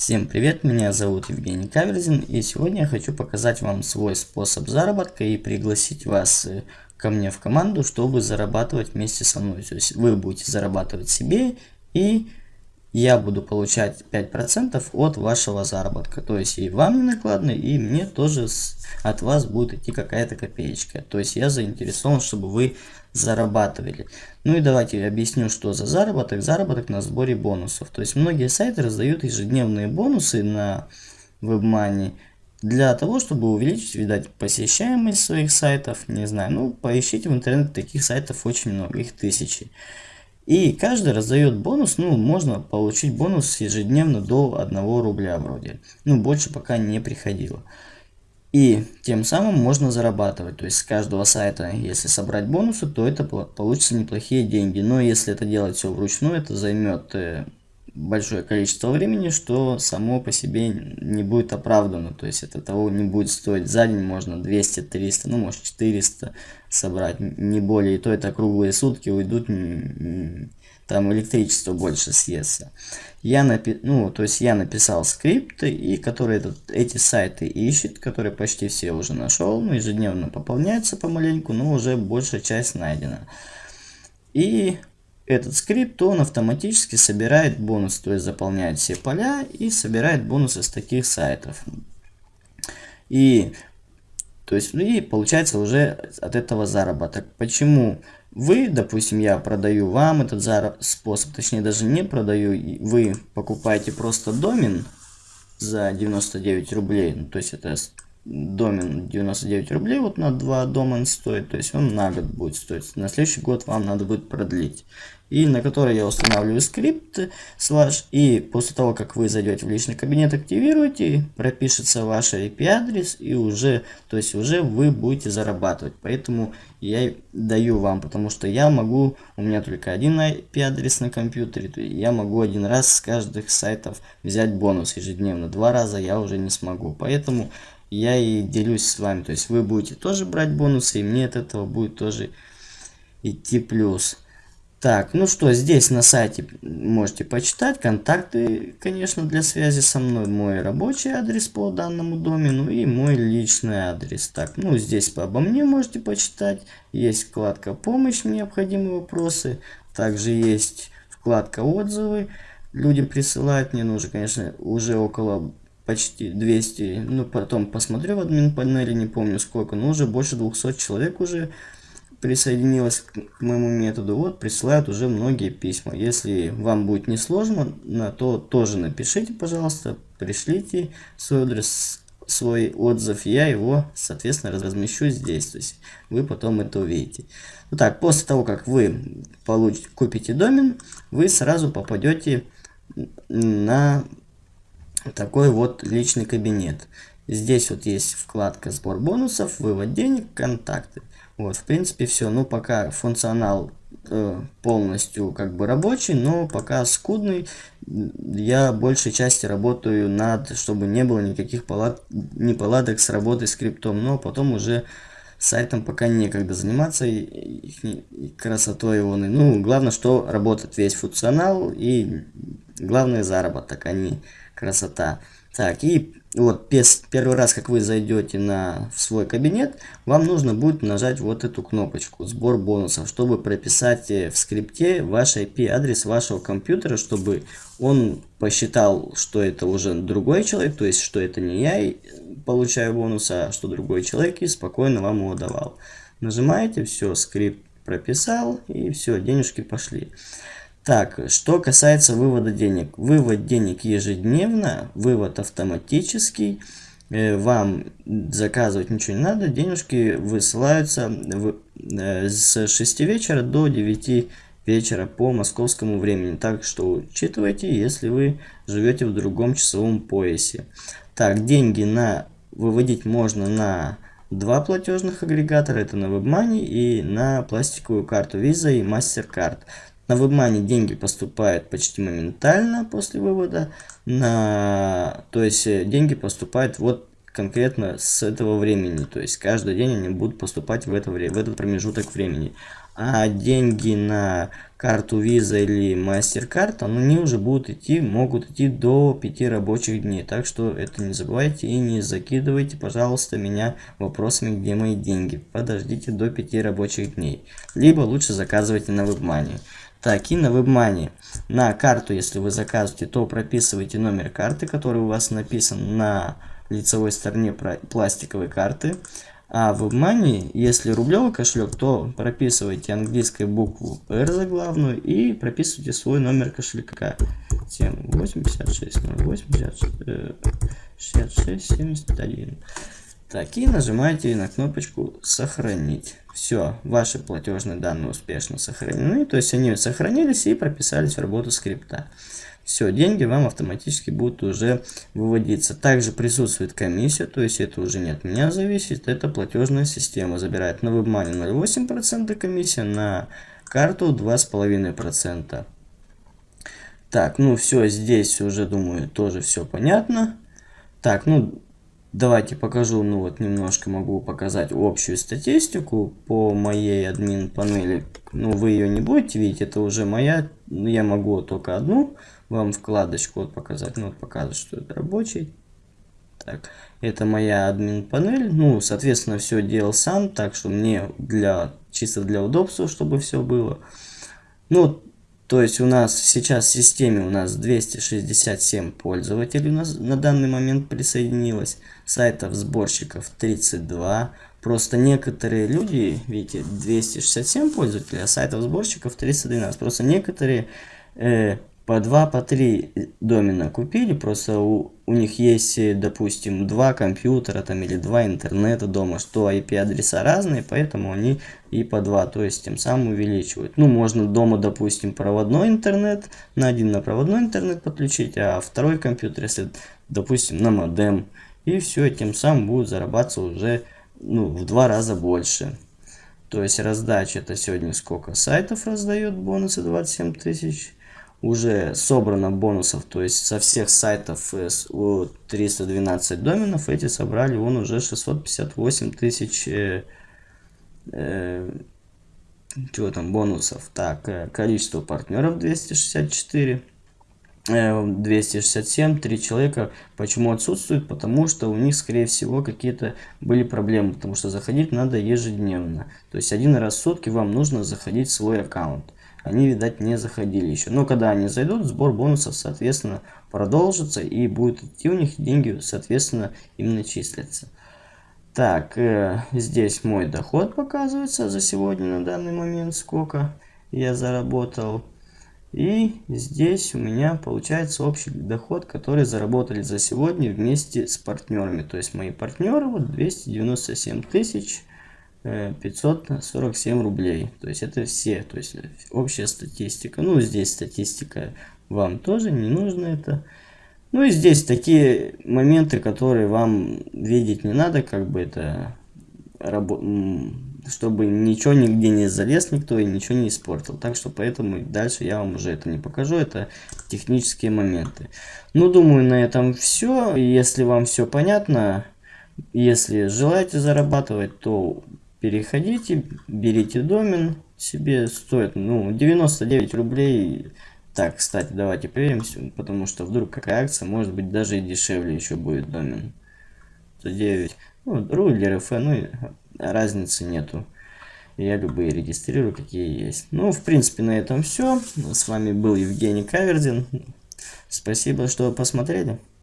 Всем привет, меня зовут Евгений Каверзин и сегодня я хочу показать вам свой способ заработка и пригласить вас э, ко мне в команду, чтобы зарабатывать вместе со мной. То есть вы будете зарабатывать себе и я буду получать 5% от вашего заработка. То есть и вам не накладно, и мне тоже от вас будет идти какая-то копеечка. То есть я заинтересован, чтобы вы зарабатывали. Ну и давайте объясню, что за заработок. Заработок на сборе бонусов. То есть многие сайты раздают ежедневные бонусы на WebMoney для того, чтобы увеличить, видать, посещаемость своих сайтов. Не знаю, ну поищите в интернете, таких сайтов очень много, их тысячи. И каждый раздает бонус, ну, можно получить бонус ежедневно до 1 рубля вроде. Ну, больше пока не приходило. И тем самым можно зарабатывать. То есть с каждого сайта, если собрать бонусы, то это получится неплохие деньги. Но если это делать все вручную, это займет э, большое количество времени, что само по себе не будет оправдано. То есть это того не будет стоить за день, можно 200-300, ну может 400 собрать, не более. И то это круглые сутки уйдут, там электричество больше съестся. Я, напи ну, то есть я написал скрипты, и которые этот, эти сайты ищет, которые почти все уже нашел, ну, ежедневно пополняются помаленьку, но уже большая часть найдена. И этот скрипт, он автоматически собирает бонус, то есть заполняет все поля и собирает бонусы с таких сайтов. И, то есть, ну и получается уже от этого заработок. Почему вы, допустим, я продаю вам этот способ, точнее даже не продаю, вы покупаете просто домен за 99 рублей, ну, то есть это домен 99 рублей, вот на 2 домен стоит, то есть он на год будет стоить. На следующий год вам надо будет продлить. И на который я устанавливаю скрипт слаж, и после того, как вы зайдете в личный кабинет, активируете, пропишется ваш IP-адрес, и уже, то есть уже вы будете зарабатывать. Поэтому я даю вам, потому что я могу, у меня только один IP-адрес на компьютере, я могу один раз с каждых сайтов взять бонус ежедневно. Два раза я уже не смогу. Поэтому я и делюсь с вами. То есть вы будете тоже брать бонусы, и мне от этого будет тоже идти плюс. Так, ну что, здесь на сайте можете почитать контакты, конечно, для связи со мной. Мой рабочий адрес по данному домену и мой личный адрес. Так, ну здесь обо мне можете почитать. Есть вкладка «Помощь. Необходимые вопросы». Также есть вкладка «Отзывы». Люди присылают мне, ну уже, конечно, уже около почти 200, ну потом посмотрю в админ панели, не помню сколько, но уже больше 200 человек уже присоединилось к моему методу. Вот присылают уже многие письма. Если вам будет несложно, на то тоже напишите, пожалуйста, пришлите свой адрес, свой отзыв, я его, соответственно, размещу здесь. То есть вы потом это увидите. Ну так, после того, как вы получите, купите домен, вы сразу попадете на такой вот личный кабинет. Здесь вот есть вкладка сбор бонусов, вывод денег, контакты. Вот, в принципе, все. Ну, пока функционал э, полностью как бы рабочий, но пока скудный. Я большей части работаю над, чтобы не было никаких палат, неполадок с работой скриптом, но потом уже сайтом пока некогда заниматься и, и, и красотой его. Ну, главное, что работает весь функционал и главное заработок, а не красота. Так, и вот первый раз, как вы зайдете на, в свой кабинет, вам нужно будет нажать вот эту кнопочку «Сбор бонусов», чтобы прописать э, в скрипте ваш IP-адрес вашего компьютера, чтобы он посчитал, что это уже другой человек, то есть, что это не я получаю бонус, а что другой человек, и спокойно вам его давал. Нажимаете, все, скрипт прописал, и все, денежки пошли. Так, что касается вывода денег. Вывод денег ежедневно, вывод автоматический. Э, вам заказывать ничего не надо, денежки высылаются э, с 6 вечера до 9 вечера по московскому времени. Так что учитывайте, если вы живете в другом часовом поясе. Так, деньги на выводить можно на два платежных агрегатора. Это на WebMoney и на пластиковую карту Visa и MasterCard. На WebMoney деньги поступают почти моментально после вывода. На... То есть э, деньги поступают вот конкретно с этого времени. То есть каждый день они будут поступать в, это, в этот промежуток времени. А деньги на карту Visa или MasterCard, они уже будут идти, могут идти до 5 рабочих дней. Так что это не забывайте и не закидывайте, пожалуйста, меня вопросами, где мои деньги. Подождите до 5 рабочих дней. Либо лучше заказывайте на WebMoney. Так, и на WebMoney. На карту, если вы заказываете, то прописывайте номер карты, который у вас написан на лицевой стороне пластиковой карты. А в WebMoney, если рублевый кошелек, то прописывайте английскую букву R заглавную и прописывайте свой номер кошелька. 7 86 08 66 71. Так, и нажимаете на кнопочку «Сохранить». Все, ваши платежные данные успешно сохранены, то есть они сохранились и прописались в работу скрипта. Все, деньги вам автоматически будут уже выводиться. Также присутствует комиссия, то есть это уже не от меня зависит, это платежная система. Забирает на WebMoney 0,8% комиссия, на карту 2,5%. Так, ну все, здесь уже, думаю, тоже все понятно. Так, ну Давайте покажу, ну вот немножко могу показать общую статистику по моей админ панели. Ну вы ее не будете видеть, это уже моя, я могу только одну вам вкладочку вот показать. Ну вот показывать, что это рабочий. Так, это моя админ панель. Ну, соответственно, все делал сам, так что мне для чисто для удобства, чтобы все было. Ну, то есть у нас сейчас в системе у нас 267 пользователей у нас на данный момент присоединилось. Сайтов сборщиков 32. Просто некоторые люди, видите, 267 пользователей, а сайтов сборщиков 312. Просто некоторые э, по 2, по 3 домена купили, просто у, у них есть, допустим, два компьютера там или два интернета дома, что IP-адреса разные, поэтому они и по 2, то есть тем самым увеличивают. Ну, можно дома, допустим, проводной интернет, на один на проводной интернет подключить, а второй компьютер, если, допустим, на модем, и все, тем самым будет зарабатываться уже ну, в два раза больше. То есть раздача это сегодня сколько сайтов раздает бонусы 27 тысяч уже собрано бонусов, то есть со всех сайтов у 312 доменов эти собрали он уже 658 тысяч э, э, чего там бонусов. Так, э, количество партнеров 264. 267, э, 3 человека. Почему отсутствуют? Потому что у них, скорее всего, какие-то были проблемы. Потому что заходить надо ежедневно. То есть один раз в сутки вам нужно заходить в свой аккаунт они, видать, не заходили еще. Но когда они зайдут, сбор бонусов, соответственно, продолжится и будет идти у них деньги, соответственно, именно числятся. Так, э, здесь мой доход показывается за сегодня на данный момент, сколько я заработал. И здесь у меня получается общий доход, который заработали за сегодня вместе с партнерами. То есть мои партнеры вот 297 тысяч 547 рублей. То есть это все, то есть общая статистика. Ну, здесь статистика вам тоже не нужно это. Ну и здесь такие моменты, которые вам видеть не надо, как бы это, чтобы ничего нигде не залез никто и ничего не испортил. Так что поэтому дальше я вам уже это не покажу, это технические моменты. Ну, думаю, на этом все. Если вам все понятно, если желаете зарабатывать, то переходите, берите домен, себе стоит, ну, 99 рублей. Так, кстати, давайте проверим, потому что вдруг какая акция, может быть, даже и дешевле еще будет домен. 109, ну, ру или РФ, ну, разницы нету. Я любые регистрирую, какие есть. Ну, в принципе, на этом все. С вами был Евгений Кавердин. Спасибо, что посмотрели.